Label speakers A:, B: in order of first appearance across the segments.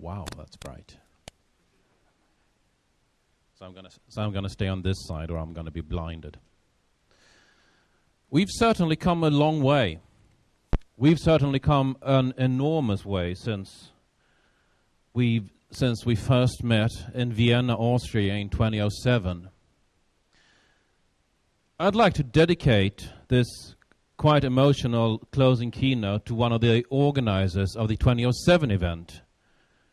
A: Wow, that's bright. So I'm gonna so I'm gonna stay on this side, or I'm gonna be blinded. We've certainly come a long way. We've certainly come an enormous way since we've since we first met in Vienna, Austria in 2007. I'd like to dedicate this quite emotional closing keynote to one of the organizers of the 2007 event,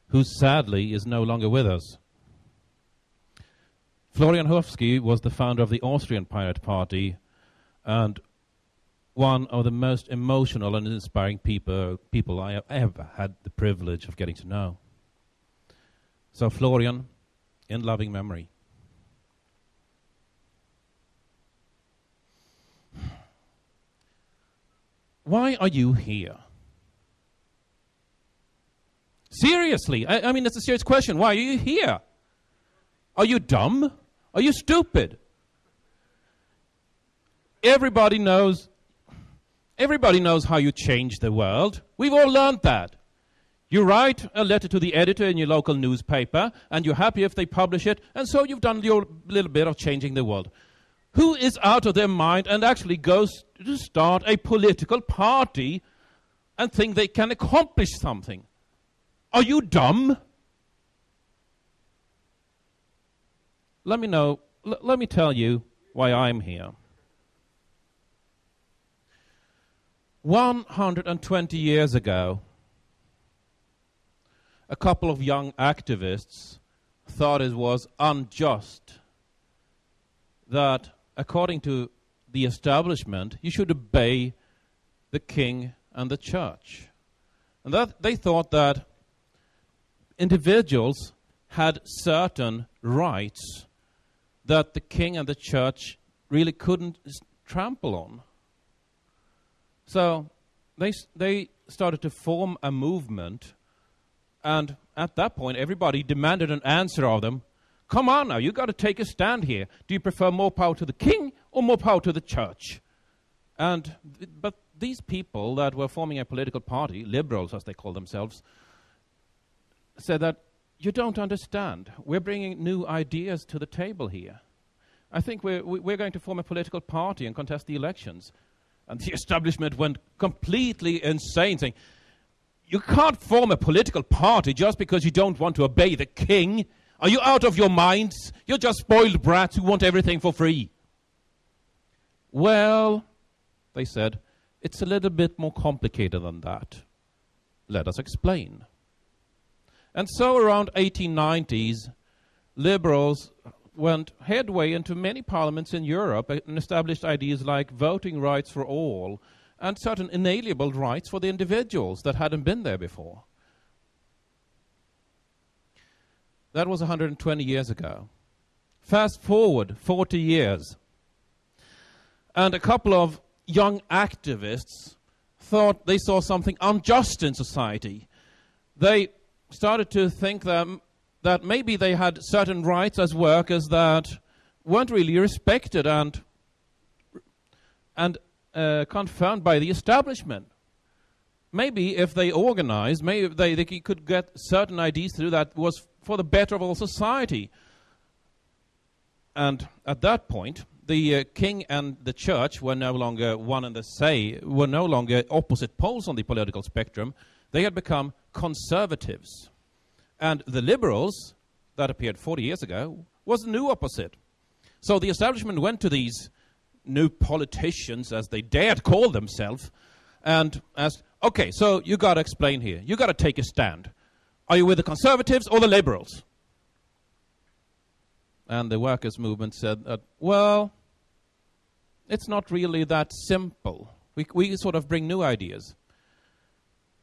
A: who sadly is no longer with us. Florian Hufsky was the founder of the Austrian Pirate Party and one of the most emotional and inspiring people, people I have ever had the privilege of getting to know. So, Florian, in loving memory. Why are you here? Seriously, I, I mean, it's a serious question. Why are you here? Are you dumb? Are you stupid? Everybody knows everybody knows how you change the world. We've all learned that. You write a letter to the editor in your local newspaper, and you're happy if they publish it, and so you've done your little bit of changing the world. Who is out of their mind and actually goes to start a political party and think they can accomplish something? Are you dumb? Let me know, l- let me tell you why I'm here. 120 years ago, a couple of young activists thought it was unjust that according to the establishment, you should obey the king and the church. And that they thought that individuals had certain rights that the king and the church really couldn't trample on. So they, they started to form a movement, and at that point, everybody demanded an answer of them Come on now, you've got to take a stand here. Do you prefer more power to the king or more power to the church? And, but these people that were forming a political party, liberals as they call themselves, said that you don't understand. We're bringing new ideas to the table here. I think we're, we're going to form a political party and contest the elections. And the establishment went completely insane, saying, You can't form a political party just because you don't want to obey the king. Are you out of your minds? You're just spoiled brats who want everything for free. Well, they said, it's a little bit more complicated than that. Let us explain. And so around 1890s, liberals went headway into many parliaments in Europe and established ideas like voting rights for all and certain inalienable rights for the individuals that hadn't been there before. That was 120 years ago. Fast forward 40 years. And a couple of young activists thought they saw something unjust in society. They started to think that, that maybe they had certain rights as workers that weren't really respected and, and uh, confirmed by the establishment. Maybe if they organized, maybe they, they could get certain ideas through that was for the better of all society. And at that point, the uh, king and the church were no longer one and the same, were no longer opposite poles on the political spectrum. They had become conservatives. And the liberals, that appeared 40 years ago, was the new opposite. So the establishment went to these new politicians, as they dared call themselves, and asked, okay, so you got to explain here. You got to take a stand. Are you with the conservatives or the liberals? And the workers' movement said that, well, it's not really that simple. We, we sort of bring new ideas.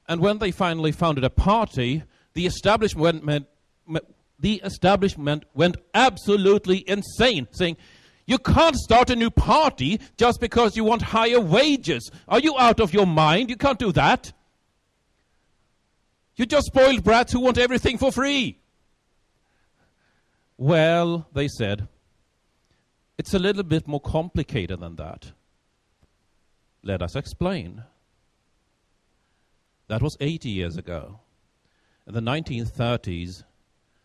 A: And when they finally founded a party, the establishment went, the establishment went absolutely insane, saying, you can't start a new party just because you want higher wages. Are you out of your mind? You can't do that. You're just spoiled brats who want everything for free. Well, they said, it's a little bit more complicated than that. Let us explain. That was 80 years ago. in the 1930s,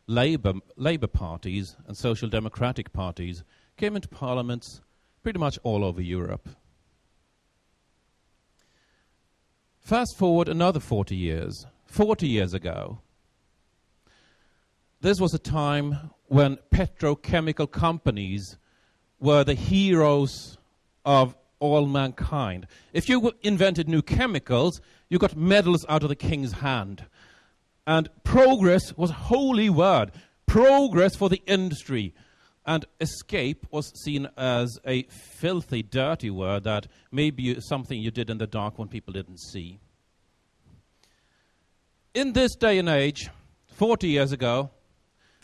A: Labour, Labour parties and social democratic parties came into parliaments pretty much all over Europe. Fast forward another 40 years. 40 years ago, this was a time when petrochemical companies were the heroes of all mankind. If you invented new chemicals, you got medals out of the king's hand. And progress was a holy word. Progress for the industry. And escape was seen as a filthy, dirty word that maybe something you did in the dark when people didn't see. In this day and age, 40 years ago,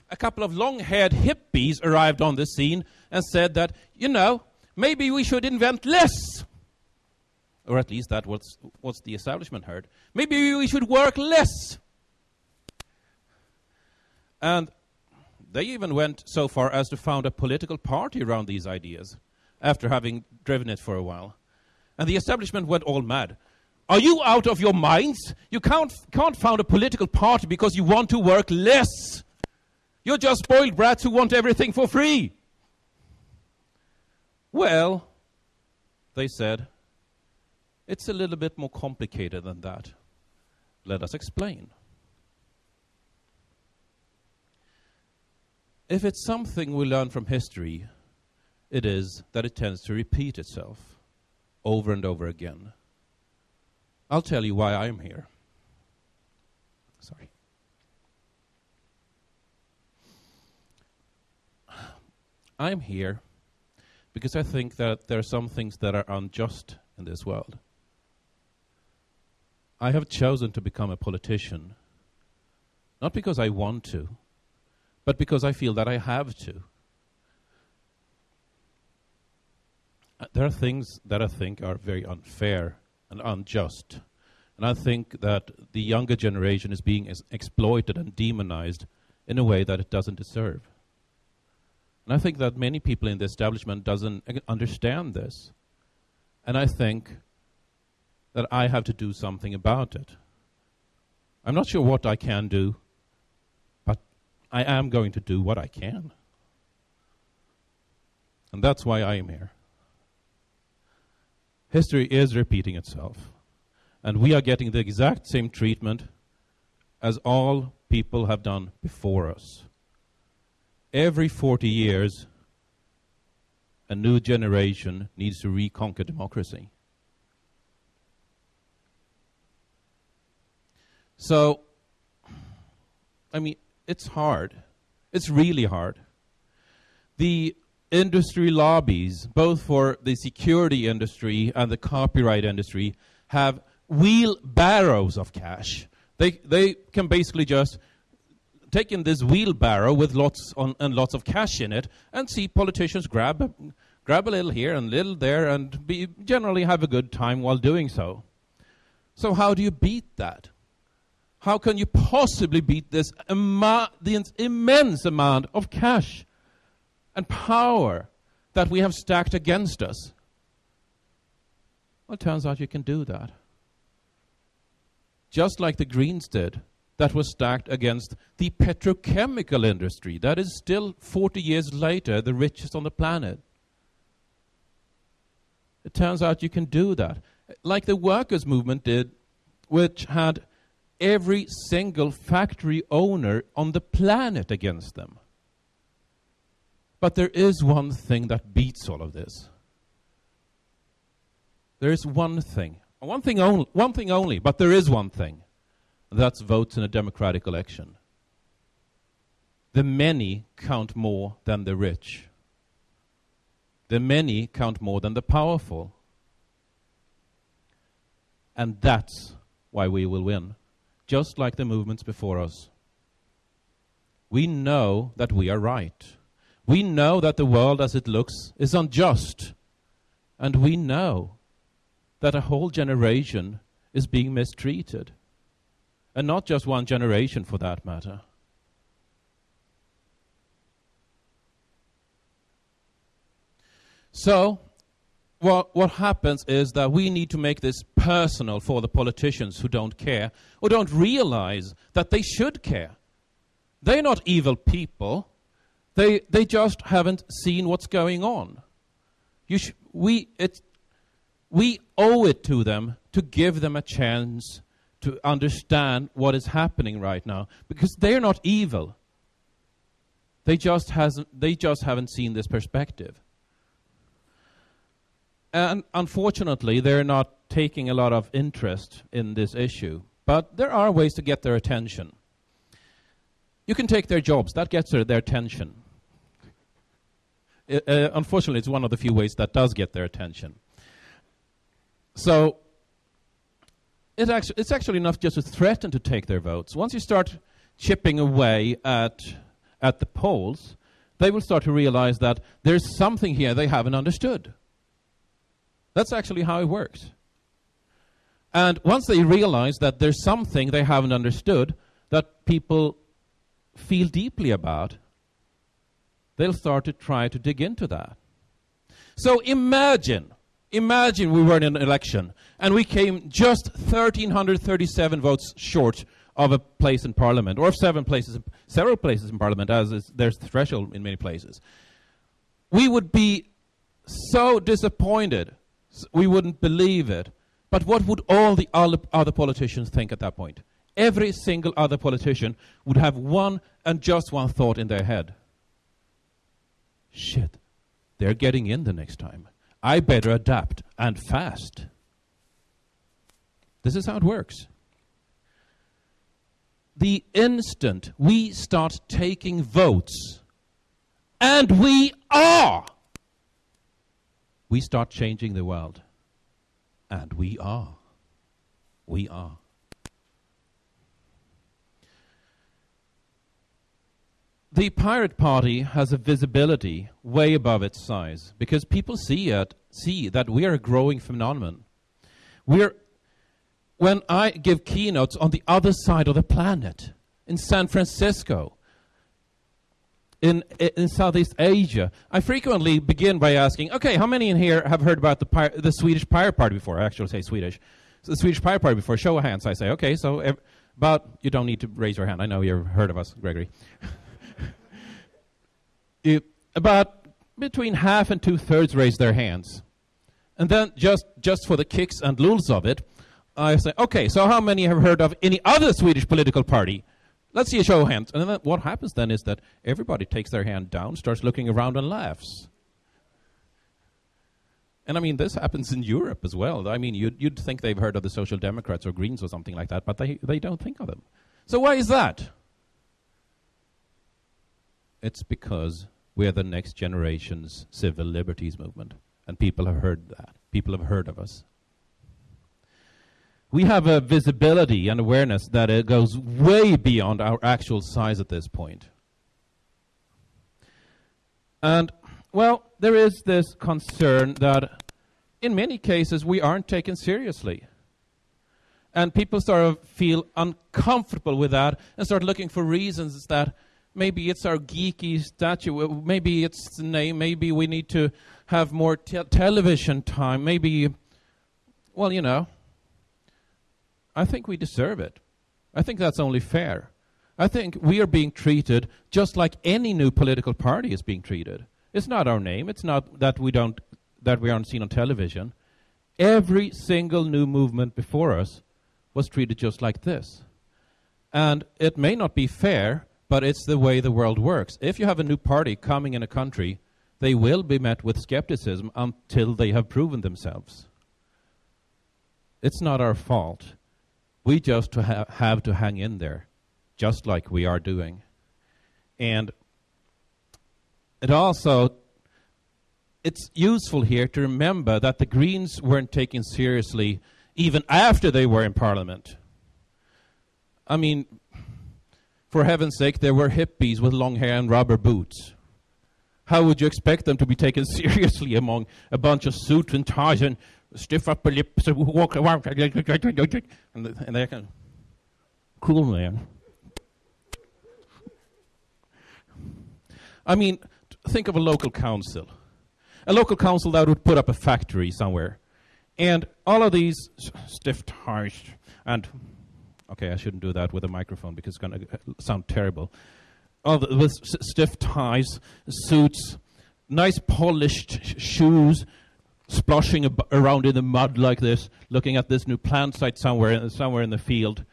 A: a couple of long haired hippies arrived on the scene and said that, you know, maybe we should invent less. Or at least that was what the establishment heard. Maybe we should work less. And they even went so far as to found a political party around these ideas after having driven it for a while. And the establishment went all mad. Are you out of your minds? You can't, can't found a political party because you want to work less. You're just spoiled brats who want everything for free. Well, they said, it's a little bit more complicated than that. Let us explain. If it's something we learn from history, it is that it tends to repeat itself over and over again. I'll tell you why I'm here. Sorry. I'm here because I think that there are some things that are unjust in this world. I have chosen to become a politician, not because I want to, but because I feel that I have to. Uh, there are things that I think are very unfair and unjust. And I think that the younger generation is being exploited and demonized in a way that it doesn't deserve. And I think that many people in the establishment doesn't understand this. And I think that I have to do something about it. I'm not sure what I can do, but I am going to do what I can. And that's why I am here. History is repeating itself. And we are getting the exact same treatment as all people have done before us every 40 years, a new generation needs to reconquer democracy. So, I mean, it's hard. It's really hard. The industry lobbies, both for the security industry and the copyright industry, have wheelbarrows of cash. They, they can basically just taken this wheelbarrow with lots on, and lots of cash in it and see politicians grab grab a little here and a little there and be, generally have a good time while doing so. So how do you beat that? How can you possibly beat this the immense amount of cash and power that we have stacked against us? Well, it turns out you can do that. Just like the Greens did that was stacked against the petrochemical industry that is still 40 years later the richest on the planet. It turns out you can do that. Like the workers' movement did, which had every single factory owner on the planet against them. But there is one thing that beats all of this. There is one thing. One thing only, one thing only, but there is one thing. That's votes in a democratic election. The many count more than the rich. The many count more than the powerful. And that's why we will win, just like the movements before us. We know that we are right. We know that the world as it looks is unjust. And we know that a whole generation is being mistreated and not just one generation for that matter. So, what, what happens is that we need to make this personal for the politicians who don't care or don't realize that they should care. They're not evil people. They, they just haven't seen what's going on. We, it, we owe it to them to give them a chance to understand what is happening right now because they're not evil. They just, hasn't, they just haven't seen this perspective. And unfortunately, they're not taking a lot of interest in this issue. But there are ways to get their attention. You can take their jobs, that gets their, attention. Uh, uh, unfortunately, it's one of the few ways that does get their attention. So, it actu- it's actually enough just to threaten to take their votes. Once you start chipping away at, at the polls, they will start to realize that there's something here they haven't understood. That's actually how it works. And once they realize that there's something they haven't understood that people feel deeply about, they'll start to try to dig into that. So imagine, imagine we were in an election and we came just 1,337 votes short of a place in Parliament, or of seven places, several places in Parliament, as is, there's threshold in many places. We would be so disappointed we wouldn't believe it. But what would all the other politicians think at that point? Every single other politician would have one and just one thought in their head. Shit, they're getting in the next time. I better adapt and fast. This is how it works. The instant we start taking votes, and we are we start changing the world. And we are. We are. The Pirate Party has a visibility way above its size because people see it, see that we are a growing phenomenon. We're, when I give keynotes on the other side of the planet, in San Francisco, in, in Southeast Asia, I frequently begin by asking, okay, how many in here have heard about the, the Swedish Pirate Party before? I actually say Swedish. So the Swedish Pirate Party before. Show of hands. I say, okay, so, ev- but you don't need to raise your hand. I know you've heard of us, Gregory. about between half and two thirds raise their hands. And then, just, just for the kicks and lulz of it, I say, okay, so how many have heard of any other Swedish political party? Let's see a show of hands. And then what happens then is that everybody takes their hand down, starts looking around, and laughs. And I mean, this happens in Europe as well. I mean, you'd, you'd think they've heard of the Social Democrats or Greens or something like that, but they, they don't think of them. So why is that? It's because we're the next generation's civil liberties movement. And people have heard that. People have heard of us we have a visibility and awareness that it goes way beyond our actual size at this point. And, well, there is this concern that in many cases we aren't taken seriously. And people sort of feel uncomfortable with that and start looking for reasons that maybe it's our geeky statue, uh, maybe it's the name, maybe we need to have more te television time, maybe, well, you know, I think we deserve it. I think that's only fair. I think we are being treated just like any new political party is being treated. It's not our name. It's not that we don't that we aren't seen on television. Every single new movement before us was treated just like this. And it may not be fair, but it's the way the world works. If you have a new party coming in a country, they will be met with skepticism until they have proven themselves. It's not our fault. We just to ha have to hang in there, just like we are doing. And it also it's useful here to remember that the Greens weren't taken seriously even after they were in Parliament. I mean, for heaven's sake, there were hippies with long hair and rubber boots. How would you expect them to be taken seriously among a bunch of suits and ties and stiff upper lips, and walk around, and, and they're kind of cool, man. I mean, think of a local council. a local council that would put up a factory somewhere. And all of these stiff ties and okay, I shouldn't do that with a microphone because it's going to uh, sound terrible. The, with stiff ties, suits, nice polished sh shoes, sploshing ab around in the mud like this, looking at this new plant site somewhere in, somewhere in the field,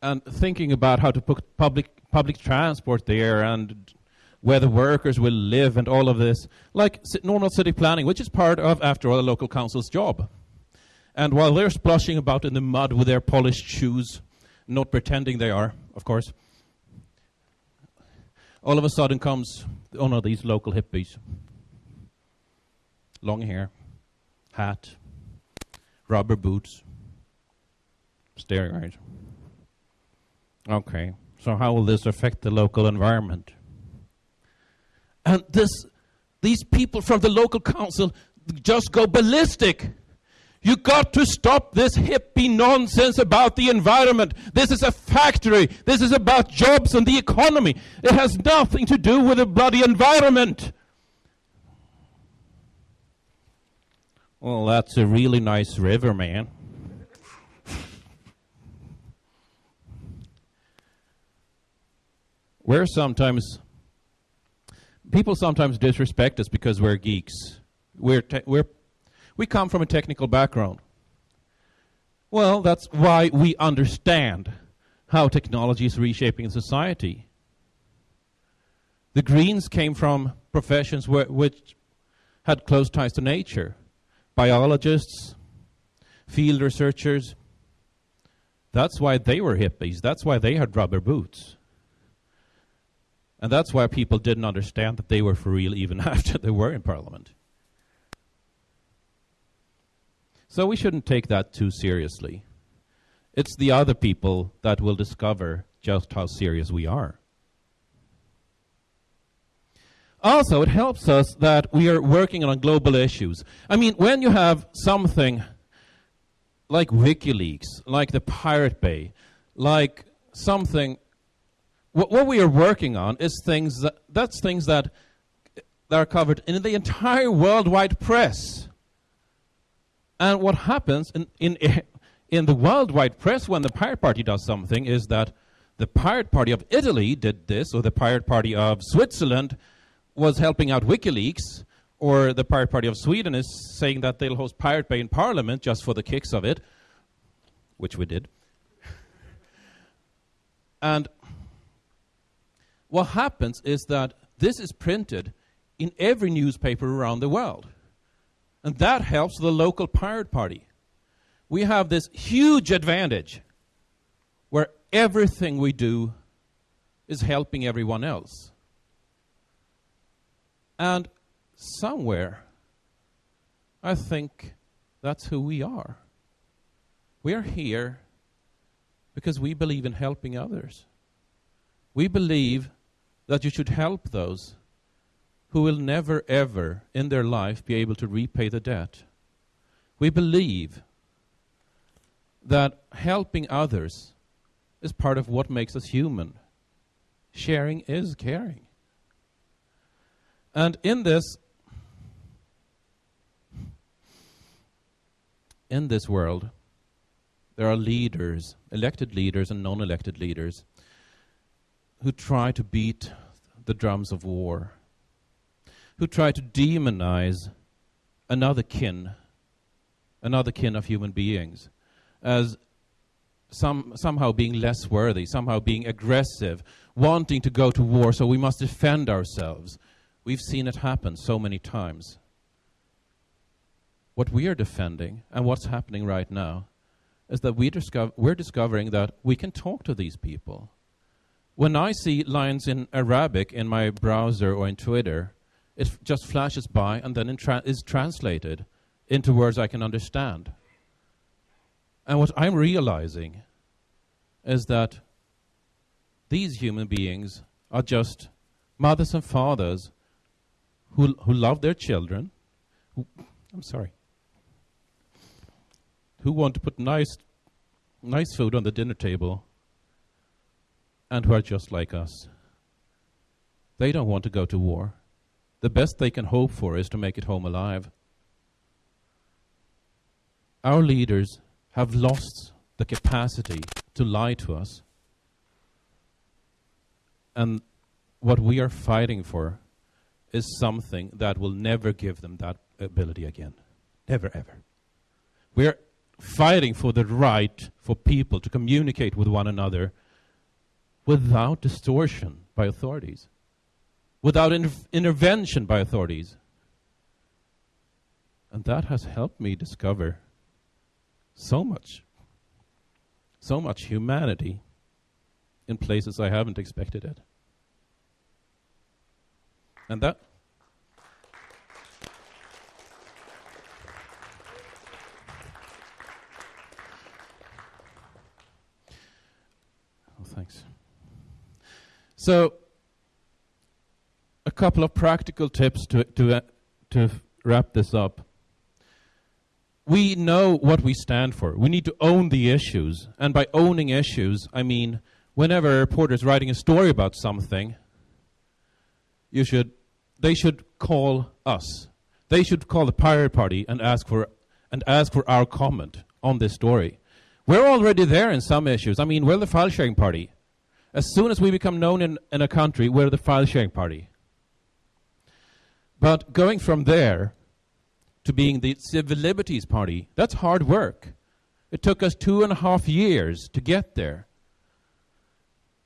A: and thinking about how to put public public transport there and where the workers will live and all of this, like normal city planning, which is part of, after all, the local council's job. And while they're splashing about in the mud with their polished shoes, not pretending they are, of course, all of a sudden comes oh one of these local hippies. Long hair, hat, rubber boots, staring right. Okay, so how will this affect the local environment? And this, these people from the local council just go ballistic. You got to stop this hippie nonsense about the environment. This is a factory. This is about jobs and the economy. It has nothing to do with the bloody environment. Well, that's a really nice river, man. We're sometimes people sometimes disrespect us because we're geeks. We're, we're, we come from a technical background. Well, that's why we understand how technology is reshaping society. The Greens came from professions wh which had close ties to nature. Biologists, field researchers. That's why they were hippies. That's why they had rubber boots. And that's why people didn't understand that they were for real even after they were in Parliament. So we shouldn't take that too seriously. It's the other people that will discover just how serious we are. Also, it helps us that we are working on global issues. I mean, when you have something like WikiLeaks, like the Pirate Bay, like something what, what we are working on is things that, that's things that, that are covered in the entire worldwide press. And what happens in, in, in the worldwide press when the Pirate Party does something is that the Pirate Party of Italy did this, or the Pirate Party of Switzerland was helping out WikiLeaks, or the Pirate Party of Sweden is saying that they'll host Pirate Bay in Parliament just for the kicks of it, which we did. and what happens is that this is printed in every newspaper around the world. And that helps the local pirate party. We have this huge advantage where everything we do is helping everyone else. And somewhere, I think that's who we are. We are here because we believe in helping others. We believe that you should help those who will never ever in their life be able to repay the debt. We believe that helping others is part of what makes us human. Sharing is caring. And in this in this world there are leaders, elected leaders and non-elected leaders who try to beat the drums of war, who try to demonize another kin, another kin of human beings, as some, somehow being less worthy, somehow being aggressive, wanting to go to war, so we must defend ourselves. We've seen it happen so many times. What we are defending, and what's happening right now, is that we discover, we're discovering that we can talk to these people when I see lines in Arabic in my browser or in Twitter, it just flashes by and then tra is translated into words I can understand. And what I'm realizing is that these human beings are just mothers and fathers who, who love their children. Who, I'm sorry. Who want to put nice, nice food on the dinner table and who are just like us. They don't want to go to war. The best they can hope for is to make it home alive. Our leaders have lost the capacity to lie to us. And what we are fighting for is something that will never give them that ability again. Never, ever. We're fighting for the right for people to communicate with one another without distortion by authorities, without inter intervention by authorities. And that has helped me discover so much, so much humanity in places I haven't expected it. And that Oh, thanks. So, couple of practical tips to to uh, to wrap this up. We know what we stand for. We need to own the issues, and by owning issues, I mean whenever a reporter is writing a story about something, you should they should call us. They should call the Pirate Party and ask for and ask for our comment on this story. We're already there in some issues. I mean, we're the file sharing party. As soon as we become known in, in a country, we're the file sharing party. But going from there to being the civil liberties party, that's hard work. It took us two and a half years to get there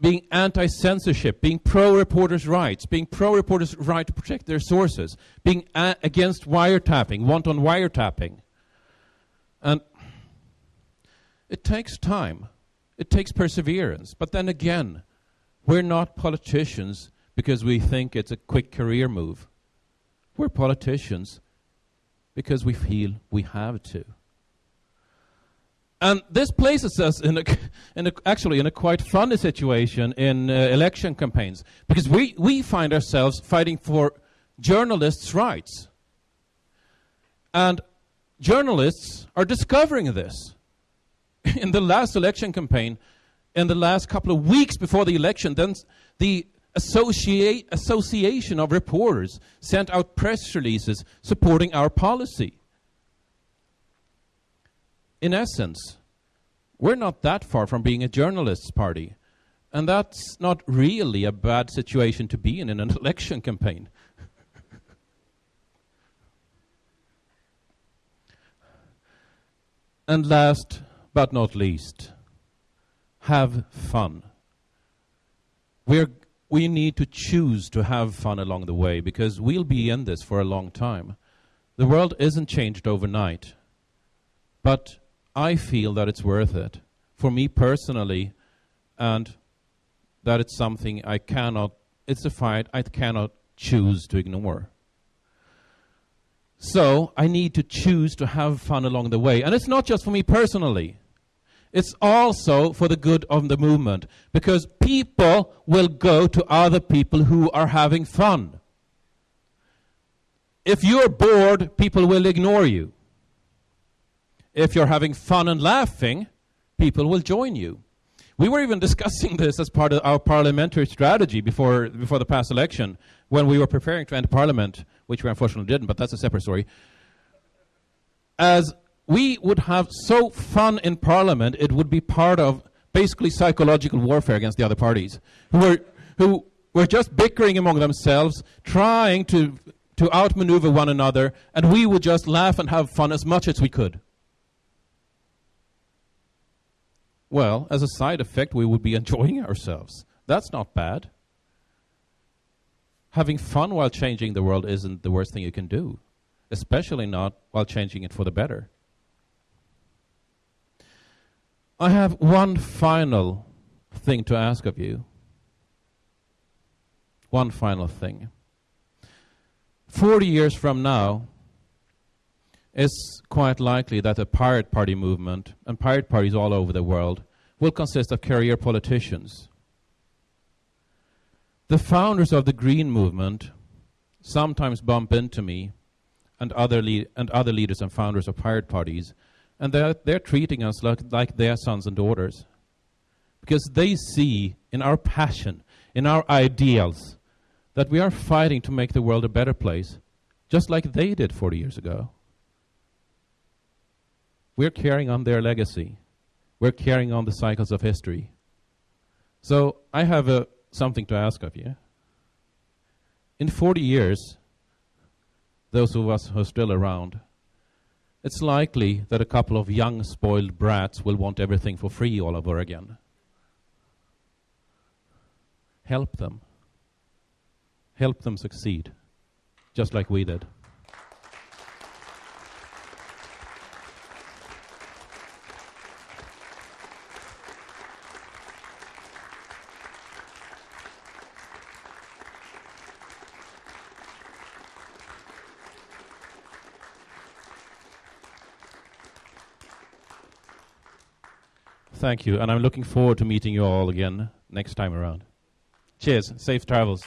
A: being anti censorship, being pro reporters' rights, being pro reporters' right to protect their sources, being against wiretapping, want on wiretapping. And it takes time, it takes perseverance. But then again, we're not politicians because we think it's a quick career move. We're politicians because we feel we have to. And this places us in, a, in a, actually in a quite funny situation in uh, election campaigns because we, we find ourselves fighting for journalists' rights. And journalists are discovering this. in the last election campaign, in the last couple of weeks before the election, then the associate, Association of Reporters sent out press releases supporting our policy in essence, we're not that far from being a journalists' party. And that's not really a bad situation to be in in an election campaign. and last but not least, have fun. We're, we need to choose to have fun along the way because we'll be in this for a long time. The world isn't changed overnight. But I feel that it's worth it for me personally, and that it's something I cannot, it's a fight I cannot choose to ignore. So I need to choose to have fun along the way. And it's not just for me personally. It's also for the good of the movement. Because people will go to other people who are having fun. If you're bored, people will ignore you if you're having fun and laughing, people will join you. We were even discussing this as part of our parliamentary strategy before, before the past election when we were preparing to enter parliament, which we unfortunately didn't, but that's a separate story. As we would have so fun in parliament, it would be part of basically psychological warfare against the other parties who were, who were just bickering among themselves, trying to, to outmaneuver one another, and we would just laugh and have fun as much as we could. Well, as a side effect, we would be enjoying ourselves. That's not bad. Having fun while changing the world isn't the worst thing you can do, especially not while changing it for the better. I have one final thing to ask of you. One final thing. 40 years from now, it's quite likely that the Pirate Party movement and pirate parties all over the world will consist of career politicians. The founders of the Green movement sometimes bump into me and other, and other leaders and founders of pirate parties, and they're, they're treating us like, like their sons and daughters. Because they see in our passion, in our ideals, that we are fighting to make the world a better place, just like they did 40 years ago. We're carrying on their legacy. We're carrying on the cycles of history. So I have a, something to ask of you. In 40 years, those of us who are still around, it's likely that a couple of young, spoiled brats will want everything for free all over again. Help them. Help them succeed, just like we did. Thank you, and I'm looking forward to meeting you all again next time around. Cheers. Safe travels.